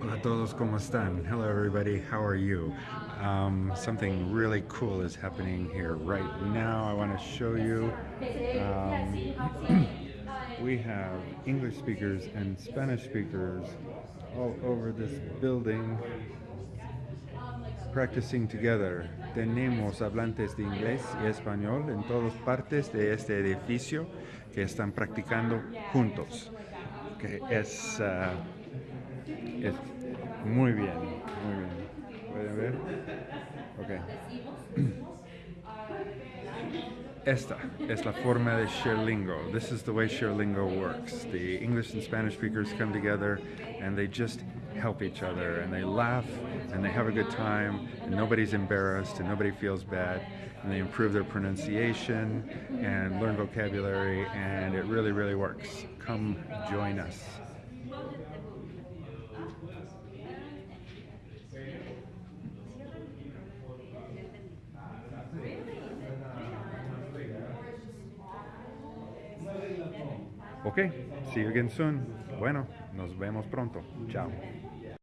Hola a todos, ¿cómo están? Hello everybody, how are you? Um, something really cool is happening here right now. I want to show you. Um, we have English speakers and Spanish speakers all over this building practicing together. Tenemos hablantes de inglés y español en todas partes de este edificio que están practicando juntos. Que es, uh, es muy bien, muy bien. ¿Pueden ver? Ok. Esta es la forma de ShareLingo. This is the way ShareLingo works. The English and Spanish speakers come together and they just help each other and they laugh and they have a good time and nobody's embarrassed and nobody feels bad and they improve their pronunciation and learn vocabulary and it really, really works. Come join us. Ok, see you again soon. Bueno, nos vemos pronto. Chao.